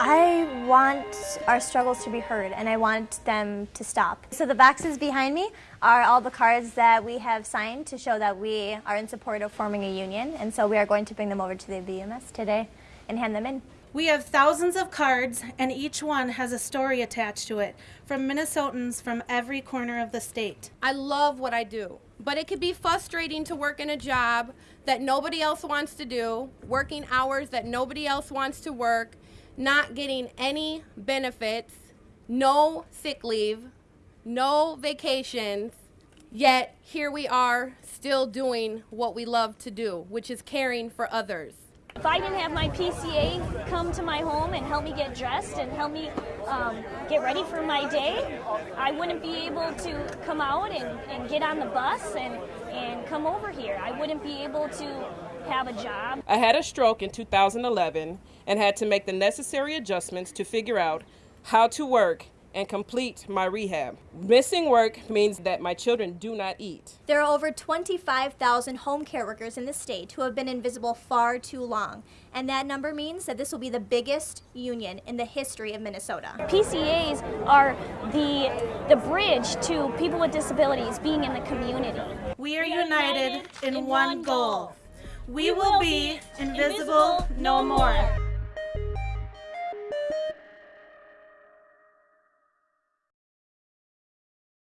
I want our struggles to be heard and I want them to stop. So the boxes behind me are all the cards that we have signed to show that we are in support of forming a union and so we are going to bring them over to the BMS today and hand them in. We have thousands of cards, and each one has a story attached to it from Minnesotans from every corner of the state. I love what I do, but it could be frustrating to work in a job that nobody else wants to do, working hours that nobody else wants to work, not getting any benefits, no sick leave, no vacations, yet here we are still doing what we love to do, which is caring for others. If I didn't have my PCA come to my home and help me get dressed and help me um, get ready for my day, I wouldn't be able to come out and, and get on the bus and, and come over here. I wouldn't be able to have a job. I had a stroke in 2011 and had to make the necessary adjustments to figure out how to work and complete my rehab. Missing work means that my children do not eat. There are over 25,000 home care workers in the state who have been invisible far too long, and that number means that this will be the biggest union in the history of Minnesota. PCAs are the, the bridge to people with disabilities being in the community. We are united in one goal. We will be invisible no more.